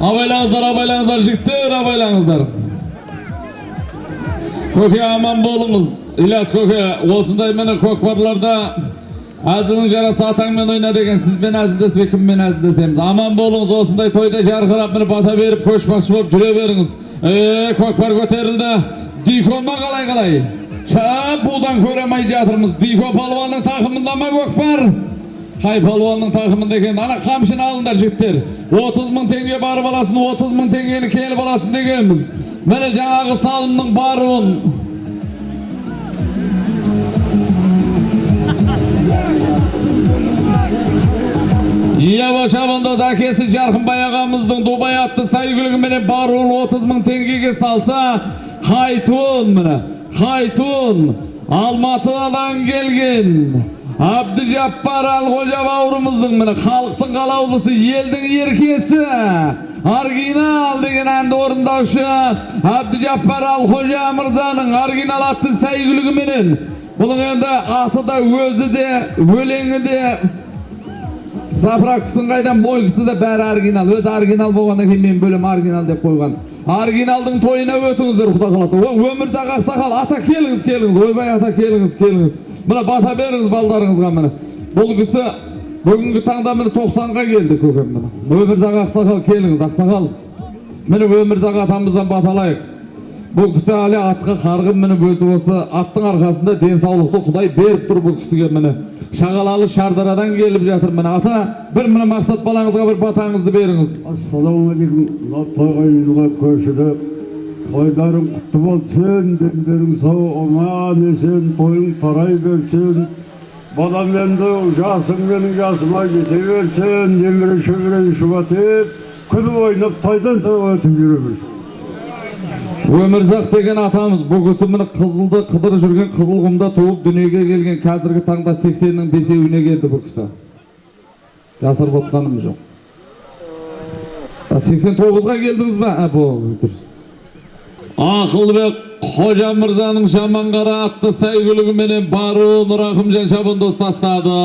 Абайлаңыздар, абайлаңыздар, жігіттер, абайлаңыздар. Көке аман болыңыз. Ильяс көке, осындай мені көкпарларда әзілің жарасы атаңмен ойна деген сізбен әзілдеспей кіммен әзілдесеміз. Аман болыңыз, осындай тойда жарқырап мені бата беріп, көшбасшы болып жүре беріңіз. Е, көкпар көтерілді. Дихо ма қалай қалай? Чап, будан көремей жатырмыз. Дихо палуанның тақымында ма көкпар? Қай палуанның тақымында екен? Ана қамшыны алыңдар жігіттер. 30 мың теңге барып аласың, 30 мың теңгені келіп аласың дегенбіз. Міне жаңағы салымның баруын Ияба шабандоз әкесі Жарқынбай ағамыздың Дубай атты сәйгүлігіменен баруын 30 мың теңгеге салса, қайтуын қайтуын Алматыдан келген Абдыжаппар Алғожа бауырымыздың міне халықтың қалаулысы, елдің еркесі Аргинал деген әнді орындаушы Абдыжаппар Алғожа мырзаның Аргинал атты сәйгүлігіменен Бұның енді аты да өзі де, өлеңі де заправкасын қайдан мойкасы да бәрі оригинал өзі оригинал болғаннан кейін мен бөлем оригинал деп қойған оригиналдың тойына өтіңіздер құда қаласа өмірзақ ақсақал ата келіңіз келіңіз ойбай ата келіңіз келіңіз мына бата беріңіз балдарыңызға міне. Бұл кісі бүгінгі таңда міне тоқсанға келді көкем міне. Өмірзақ ақсақал келіңіз ақсақал. Міне өмірзақ атамыздан бата алайық бұл кісі әлі атқа қарғын мініп өзі осы аттың арқасында денсаулықты құдай беріп тұр бұл кісіге міне. Шағалалы шардарадан келіп жатыр міне. Ата бір міне мақсат балаңызға бір батаңызды беріңіз. Ассалаумағалейкум мынау тойға үйілге көшіді тойдарың құтты болсын дендерің сау аман есен тойың тарай берсін. Балам енді жасың менің жасыма жете берсін немере шөберең шұбатып күліп ойнап тойдан тойға өтіп жүре берсін. өмірзақ деген атамыз бұл кісі міне қызылды қыдырып жүрген қызылқұмда туып дүниеге келген қазіргі таңда сексеннің бесеуіне келді бұл кісі. Жасырып отқаным жоқ. Сексен тоғызға келдіңіз ба ә бұл дұрыс. Ақылбек қожа мырзаның жаманқара атты сәйгүлігіменен баруын рахымжан шабандоз тастады